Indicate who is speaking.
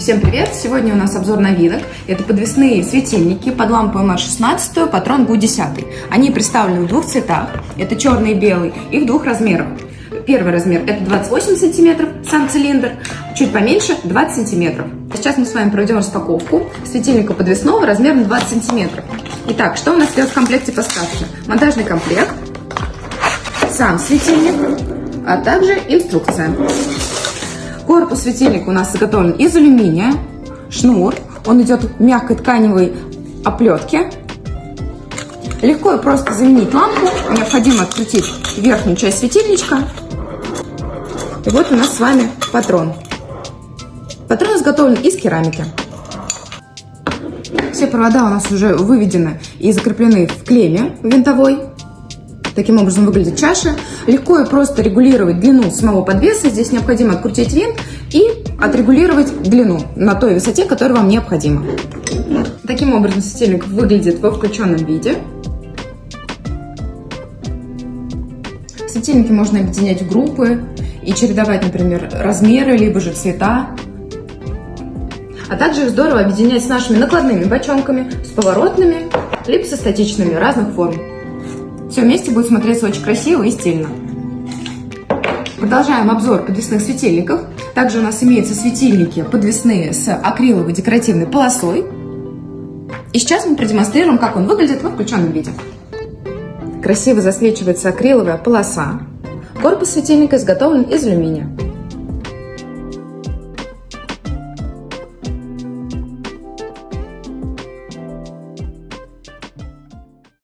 Speaker 1: Всем привет! Сегодня у нас обзор новинок. Это подвесные светильники под лампу МР-16, патрон ГУ-10. Они представлены в двух цветах. Это черный и белый. И в двух размерах. Первый размер это 28 сантиметров, сам цилиндр, чуть поменьше 20 сантиметров. Сейчас мы с вами проведем распаковку светильника подвесного размером 20 сантиметров. Итак, что у нас идет в комплекте поставки? Монтажный комплект, сам светильник, а также инструкция. Корпус светильника у нас изготовлен из алюминия, шнур, он идет в мягкой тканевой оплетке. Легко и просто заменить лампу, необходимо открутить верхнюю часть светильничка. И вот у нас с вами патрон. Патрон изготовлен из керамики. Все провода у нас уже выведены и закреплены в клемме винтовой. Таким образом выглядит чаша. Легко и просто регулировать длину самого подвеса. Здесь необходимо открутить винт и отрегулировать длину на той высоте, которая вам необходима. Таким образом светильник выглядит во включенном виде. Светильники можно объединять в группы и чередовать, например, размеры, либо же цвета. А также их здорово объединять с нашими накладными бочонками, с поворотными, либо со статичными разных форм. Все вместе будет смотреться очень красиво и стильно. Продолжаем обзор подвесных светильников. Также у нас имеются светильники подвесные с акриловой декоративной полосой. И сейчас мы продемонстрируем, как он выглядит во включенном виде. Красиво засвечивается акриловая полоса. Корпус светильника изготовлен из алюминия.